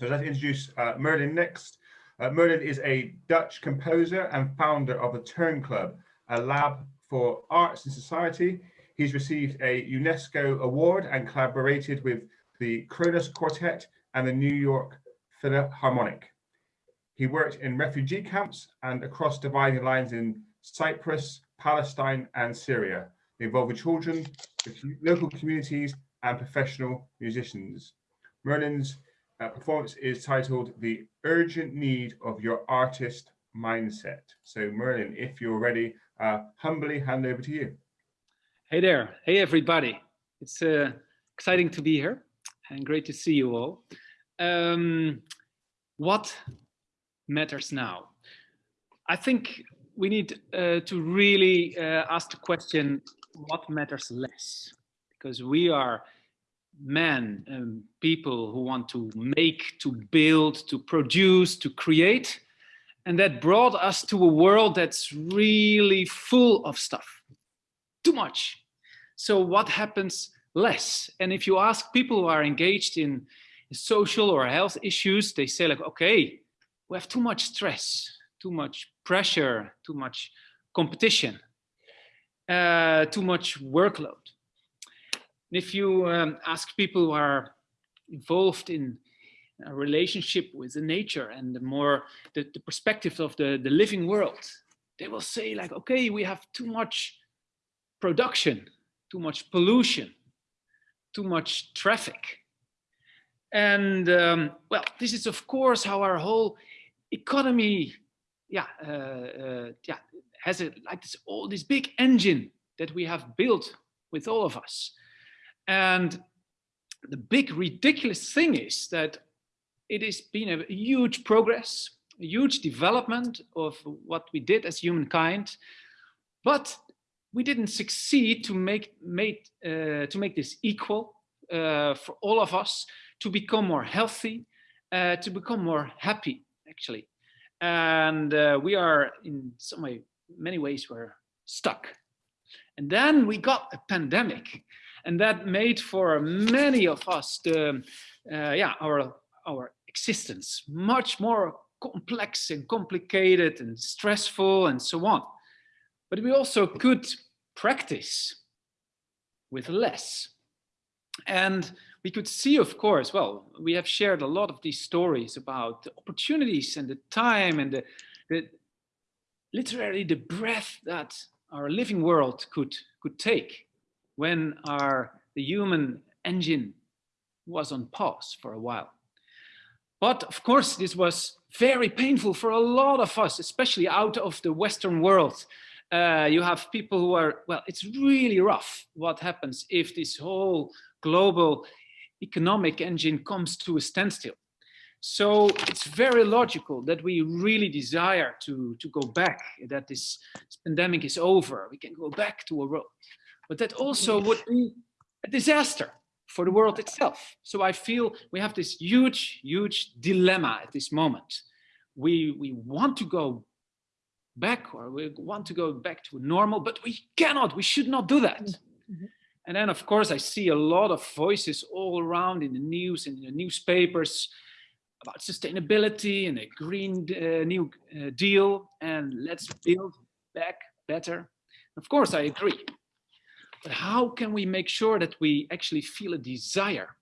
So let's introduce uh, Merlin next. Uh, Merlin is a Dutch composer and founder of the Turn Club, a lab for arts and society. He's received a UNESCO award and collaborated with the Kronos Quartet and the New York Philharmonic. He worked in refugee camps and across dividing lines in Cyprus, Palestine and Syria, involving children, local communities and professional musicians. Merlin's uh, performance is titled The Urgent Need of Your Artist Mindset. So Merlin, if you're ready, uh, humbly hand over to you. Hey there. Hey, everybody. It's uh, exciting to be here and great to see you all. Um, what matters now? I think we need uh, to really uh, ask the question, what matters less? Because we are men and people who want to make, to build, to produce, to create. And that brought us to a world that's really full of stuff, too much. So what happens less? And if you ask people who are engaged in social or health issues, they say like, okay, we have too much stress, too much pressure, too much competition, uh, too much workload. If you um, ask people who are involved in a relationship with the nature and the more the, the perspective of the, the living world, they will say like, okay, we have too much production, too much pollution, too much traffic. And um, well, this is of course how our whole economy, yeah, uh, uh, yeah, has a, like this all this big engine that we have built with all of us. And the big ridiculous thing is that it has been a huge progress, a huge development of what we did as humankind, but we didn't succeed to make, uh, to make this equal uh, for all of us, to become more healthy, uh, to become more happy, actually. And uh, we are in some way, many ways, we're stuck. And then we got a pandemic and that made for many of us the, uh, yeah, our, our existence much more complex and complicated and stressful and so on. But we also could practice with less. And we could see, of course, well, we have shared a lot of these stories about the opportunities and the time and the, the literally the breath that our living world could, could take when our, the human engine was on pause for a while. But of course, this was very painful for a lot of us, especially out of the Western world. Uh, you have people who are, well, it's really rough what happens if this whole global economic engine comes to a standstill. So it's very logical that we really desire to, to go back, that this pandemic is over. We can go back to a but that also would be a disaster for the world itself. So I feel we have this huge, huge dilemma at this moment. We, we want to go back or we want to go back to normal, but we cannot, we should not do that. Mm -hmm. And then of course I see a lot of voices all around in the news and in the newspapers about sustainability and a green uh, new uh, deal and let's build back better. Of course I agree. But how can we make sure that we actually feel a desire?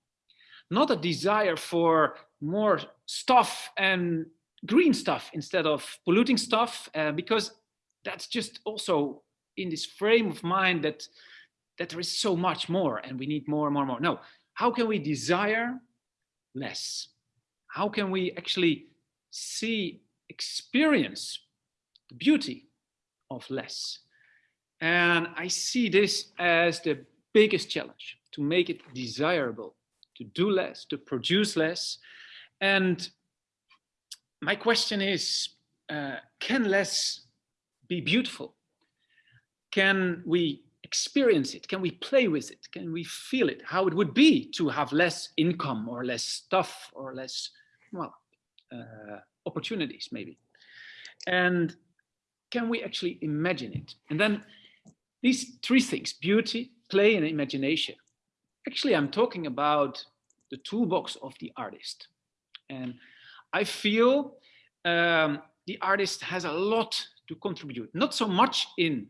Not a desire for more stuff and green stuff instead of polluting stuff, uh, because that's just also in this frame of mind that, that there is so much more and we need more and more and more. No, how can we desire less? How can we actually see, experience the beauty of less? And I see this as the biggest challenge to make it desirable, to do less, to produce less. And my question is, uh, can less be beautiful? Can we experience it? Can we play with it? Can we feel it? How it would be to have less income or less stuff or less, well, uh, opportunities maybe. And can we actually imagine it? And then these three things, beauty, play, and imagination. Actually, I'm talking about the toolbox of the artist. And I feel um, the artist has a lot to contribute, not so much in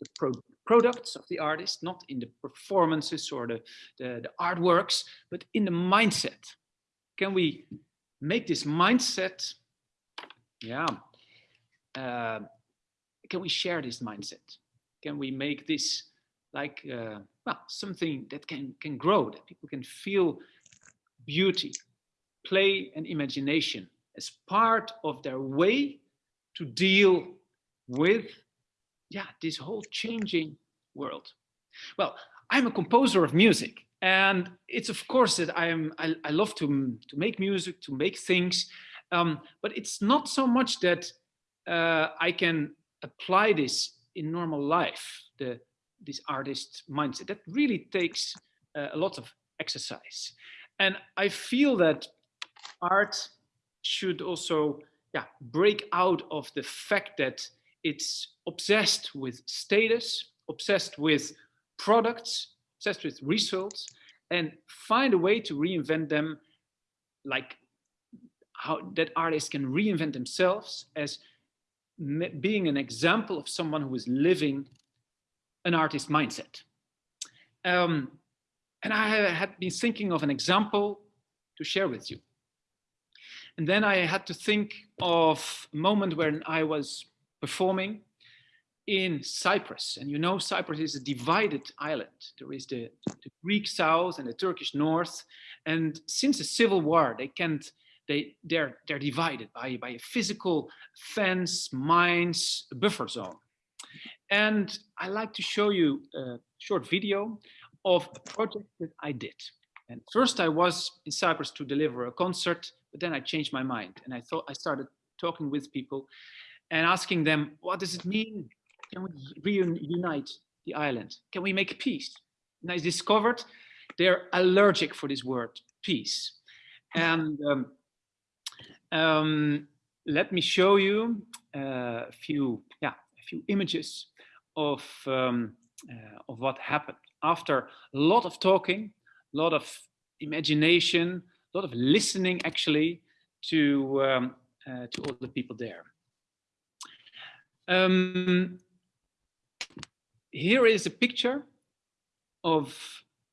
the pro products of the artist, not in the performances or the, the, the artworks, but in the mindset. Can we make this mindset, yeah, uh, can we share this mindset? Can we make this like uh, well, something that can, can grow, that people can feel beauty, play and imagination as part of their way to deal with yeah, this whole changing world. Well, I'm a composer of music and it's of course that I am I, I love to, to make music, to make things, um, but it's not so much that uh, I can apply this in normal life, the this artist mindset. That really takes uh, a lot of exercise. And I feel that art should also yeah, break out of the fact that it's obsessed with status, obsessed with products, obsessed with results, and find a way to reinvent them like how that artists can reinvent themselves as being an example of someone who is living an artist mindset. Um, and I had been thinking of an example to share with you. And then I had to think of a moment when I was performing in Cyprus. And you know, Cyprus is a divided island. There is the, the Greek south and the Turkish north. And since the civil war, they can't, they, they're, they're divided by, by a physical fence, mines, buffer zone. And I like to show you a short video of a project that I did. And first I was in Cyprus to deliver a concert, but then I changed my mind and I thought I started talking with people and asking them, what does it mean? Can we reunite the island? Can we make peace? And I discovered they're allergic for this word, peace. And um, um, let me show you uh, a few, yeah, a few images of, um, uh, of what happened. After a lot of talking, a lot of imagination, a lot of listening actually to, um, uh, to all the people there. Um, here is a picture of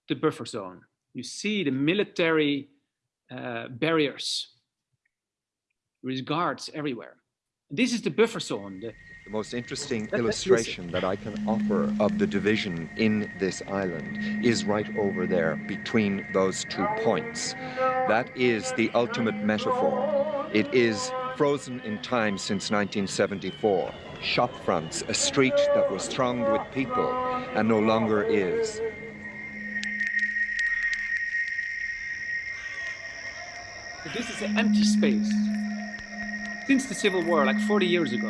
the buffer zone. You see the military uh, barriers. Is guards everywhere. This is the buffer zone, the, the most interesting illustration that I can offer of the division in this island is right over there between those two points. That is the ultimate metaphor. It is frozen in time since 1974. Shop fronts, a street that was thronged with people and no longer is. This is an empty space. Since the Civil War, like 40 years ago,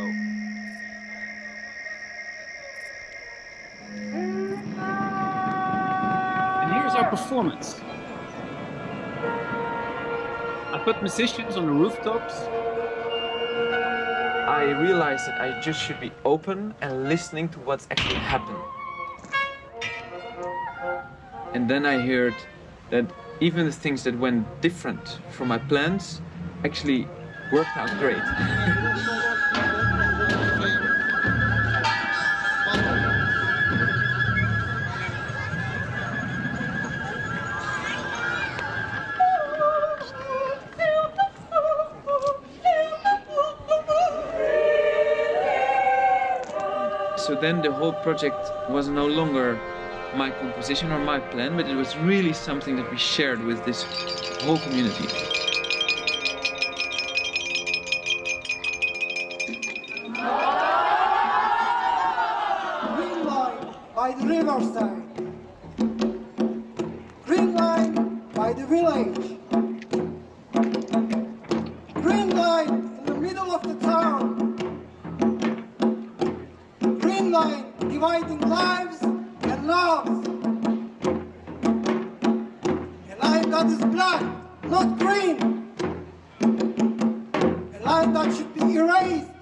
And here's our performance. I put musicians on the rooftops. I realized that I just should be open and listening to what's actually happening. And then I heard that even the things that went different from my plans actually worked out great. So then the whole project was no longer my composition or my plan, but it was really something that we shared with this whole community. By the riverside. Green line by the village. Green line in the middle of the town green line dividing lives and loves. A line that is black, not green. A line that should be erased,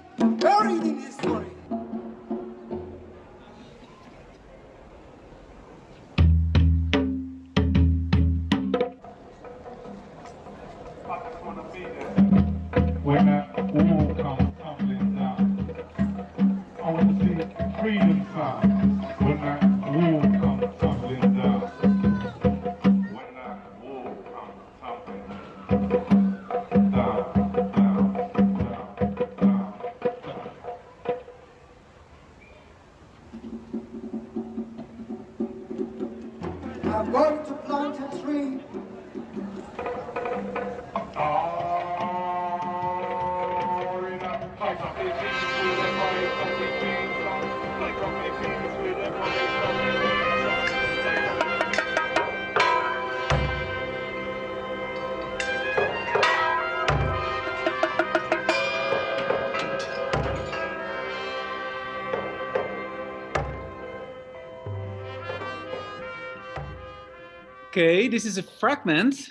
Okay, this is a fragment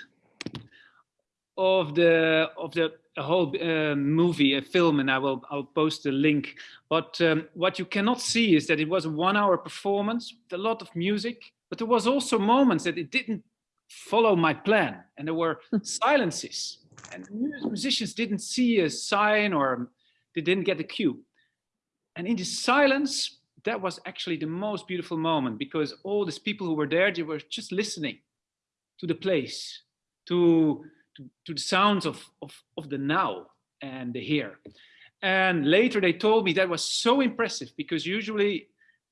of the of the whole uh, movie, a film, and I will I'll post the link. But um, what you cannot see is that it was a one-hour performance with a lot of music, but there was also moments that it didn't follow my plan, and there were silences, and musicians didn't see a sign or they didn't get a cue. And in the silence, that was actually the most beautiful moment because all these people who were there, they were just listening to the place, to, to, to the sounds of, of, of the now and the here. And later they told me that was so impressive because usually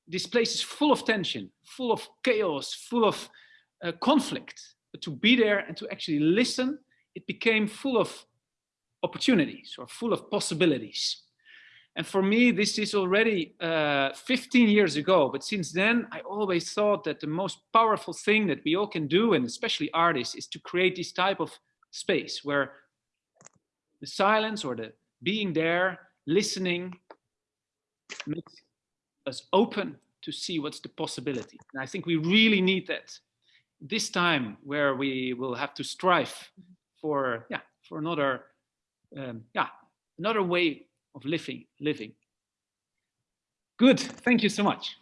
this place is full of tension, full of chaos, full of uh, conflict. But to be there and to actually listen, it became full of opportunities or full of possibilities. And for me, this is already uh, 15 years ago. But since then, I always thought that the most powerful thing that we all can do, and especially artists, is to create this type of space where the silence or the being there, listening, makes us open to see what's the possibility. And I think we really need that this time where we will have to strive for, yeah, for another, um, yeah, another way of living, living. Good, thank you so much.